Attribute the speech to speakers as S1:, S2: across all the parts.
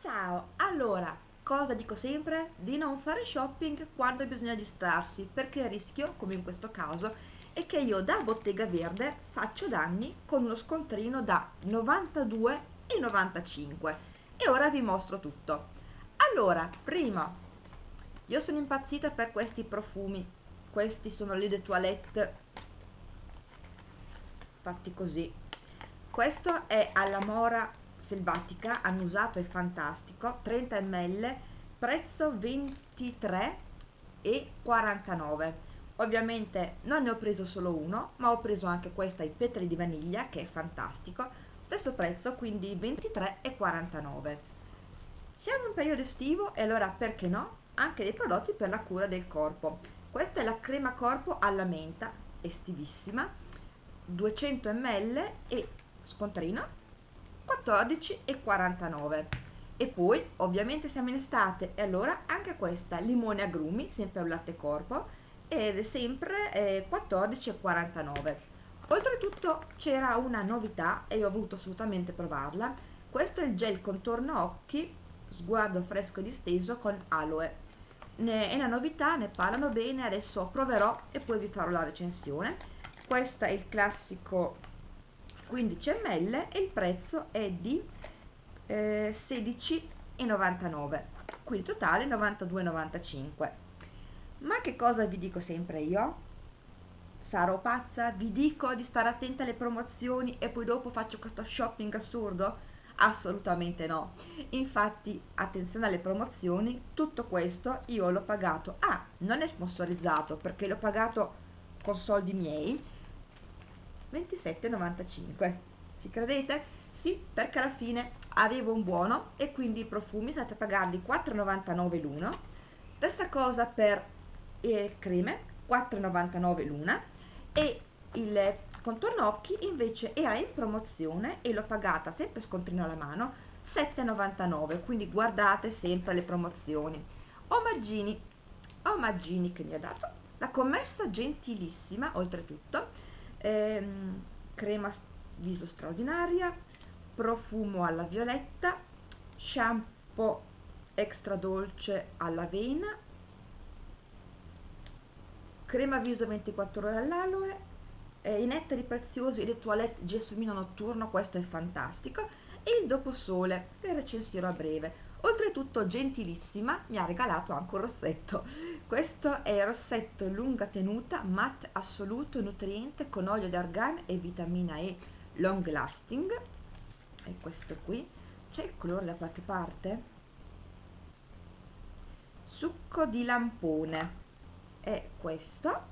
S1: ciao! Allora, cosa dico sempre? Di non fare shopping quando bisogna distrarsi, perché il rischio, come in questo caso, è che io da Bottega Verde faccio danni con uno scontrino da 92,95 e ora vi mostro tutto. Allora, prima, io sono impazzita per questi profumi, questi sono le de toilette fatti così. Questo è alla mora selvatica annusato e fantastico 30 ml prezzo 23 e 49 ovviamente non ne ho preso solo uno ma ho preso anche questo ai petri di vaniglia che è fantastico. Stesso prezzo quindi 23 e 49 siamo in periodo estivo e allora perché no? Anche dei prodotti per la cura del corpo. Questa è la crema corpo alla menta estivissima 200 ml e scontrino 14,49 e poi ovviamente siamo in estate e allora anche questa limone agrumi sempre un latte corpo ed è sempre eh, 14,49 oltretutto c'era una novità e io ho voluto assolutamente provarla. Questo è il gel contorno occhi sguardo fresco e disteso con aloe. Ne, è una novità, ne parlano bene adesso proverò e poi vi farò la recensione. Questo è il classico 15 ml e il prezzo è di eh, 16,99 quindi totale 92,95 ma che cosa vi dico sempre io? sarò pazza? vi dico di stare attenta alle promozioni e poi dopo faccio questo shopping assurdo? assolutamente no infatti attenzione alle promozioni tutto questo io l'ho pagato ah non è sponsorizzato perché l'ho pagato con soldi miei 27,95 ci credete? Sì, perché alla fine avevo un buono e quindi i profumi state a pagarli 4,99 l'uno. Stessa cosa per le creme 4,99 l'una. E il contorno occhi invece era in promozione e l'ho pagata sempre scontrino alla mano 7,99 quindi guardate sempre le promozioni. Omaggini omaggini che mi ha dato. La commessa gentilissima oltretutto ehm, crema viso straordinaria profumo alla violetta shampoo extra dolce all'avena crema viso 24 ore all'aloe eh, i nettari preziosi le toilette gelsomino notturno questo è fantastico e il doposole che recensirò a breve. Oltretutto gentilissima mi ha regalato anche un rossetto questo è il rossetto lunga tenuta matte assoluto nutriente con olio d'argan e vitamina E long lasting. E questo qui. C'è il colore da qualche parte? Succo di lampone. È questo.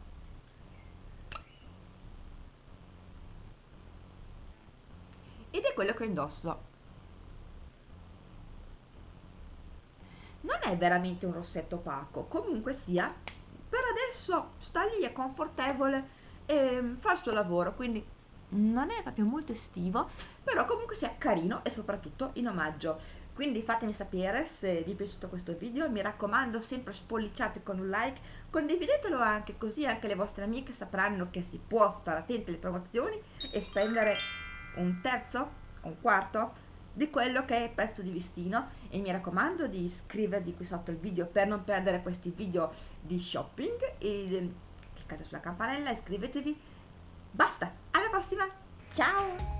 S1: Ed è quello che indosso è veramente un rossetto opaco. Comunque sia per adesso sta lì è confortevole e fa il suo lavoro quindi non è proprio molto estivo però comunque sia carino e soprattutto in omaggio. Quindi fatemi sapere se vi è piaciuto questo video mi raccomando sempre spolliciate con un like condividetelo anche così anche le vostre amiche sapranno che si può stare attenti alle promozioni e spendere un terzo un quarto di quello che è il prezzo di listino e mi raccomando di iscrivervi qui sotto il video per non perdere questi video di shopping. E ehm, cliccate sulla campanella iscrivetevi. Basta alla prossima. Ciao